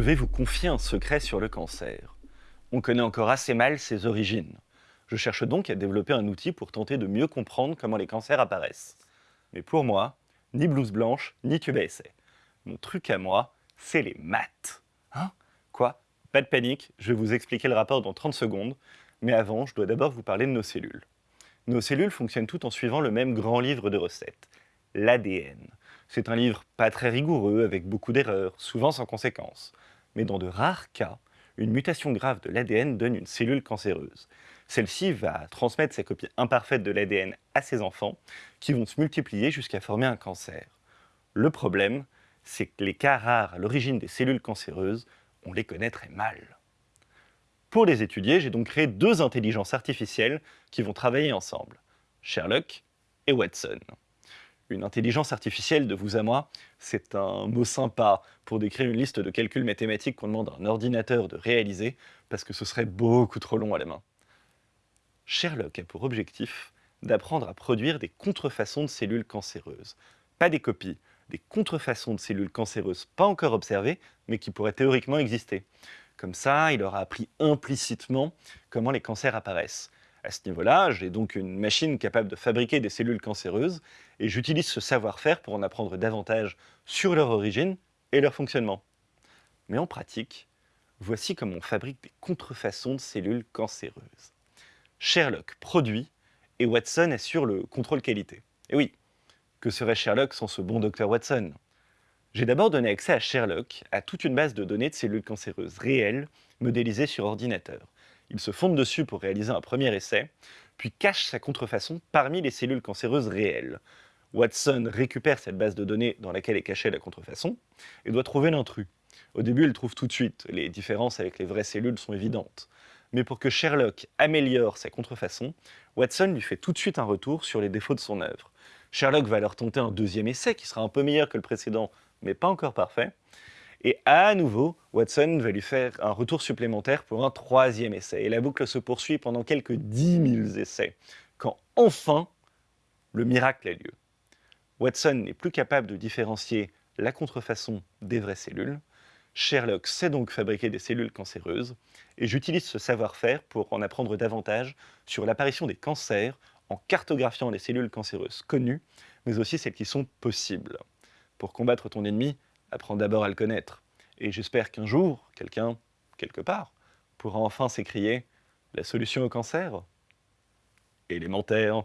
vais vous confier un secret sur le cancer. On connaît encore assez mal ses origines. Je cherche donc à développer un outil pour tenter de mieux comprendre comment les cancers apparaissent. Mais pour moi, ni blouse blanche, ni tube à essai. Mon truc à moi, c'est les maths. Hein? Quoi? Pas de panique, je vais vous expliquer le rapport dans 30 secondes, mais avant, je dois d'abord vous parler de nos cellules. Nos cellules fonctionnent toutes en suivant le même grand livre de recettes, l'ADN. C'est un livre pas très rigoureux, avec beaucoup d'erreurs, souvent sans conséquences. Mais dans de rares cas, une mutation grave de l'ADN donne une cellule cancéreuse. Celle-ci va transmettre sa copie imparfaite de l'ADN à ses enfants, qui vont se multiplier jusqu'à former un cancer. Le problème, c'est que les cas rares à l'origine des cellules cancéreuses, on les connaît très mal. Pour les étudier, j'ai donc créé deux intelligences artificielles qui vont travailler ensemble, Sherlock et Watson. Une intelligence artificielle, de vous à moi, c'est un mot sympa pour décrire une liste de calculs mathématiques qu'on demande à un ordinateur de réaliser, parce que ce serait beaucoup trop long à la main. Sherlock a pour objectif d'apprendre à produire des contrefaçons de cellules cancéreuses. Pas des copies, des contrefaçons de cellules cancéreuses pas encore observées, mais qui pourraient théoriquement exister. Comme ça, il aura appris implicitement comment les cancers apparaissent. À ce niveau-là, j'ai donc une machine capable de fabriquer des cellules cancéreuses, et j'utilise ce savoir-faire pour en apprendre davantage sur leur origine et leur fonctionnement. Mais en pratique, voici comment on fabrique des contrefaçons de cellules cancéreuses. Sherlock produit et Watson assure le contrôle qualité. Et oui, que serait Sherlock sans ce bon docteur Watson? J'ai d'abord donné accès à Sherlock à toute une base de données de cellules cancéreuses réelles modélisées sur ordinateur. Il se fonde dessus pour réaliser un premier essai, puis cache sa contrefaçon parmi les cellules cancéreuses réelles. Watson récupère cette base de données dans laquelle est cachée la contrefaçon et doit trouver l'intrus. Au début, il trouve tout de suite, les différences avec les vraies cellules sont évidentes mais pour que Sherlock améliore sa contrefaçon, Watson lui fait tout de suite un retour sur les défauts de son œuvre. Sherlock va alors tenter un deuxième essai qui sera un peu meilleur que le précédent, mais pas encore parfait. Et à nouveau, Watson va lui faire un retour supplémentaire pour un troisième essai. Et la boucle se poursuit pendant quelques 10 000 essais, quand enfin, le miracle a lieu. Watson n'est plus capable de différencier la contrefaçon des vraies cellules, Sherlock sait donc fabriquer des cellules cancéreuses, et j'utilise ce savoir-faire pour en apprendre davantage sur l'apparition des cancers en cartographiant les cellules cancéreuses connues, mais aussi celles qui sont possibles. Pour combattre ton ennemi, apprends d'abord à le connaître. Et j'espère qu'un jour, quelqu'un, quelque part, pourra enfin s'écrier « La solution au cancer ?» élémentaire.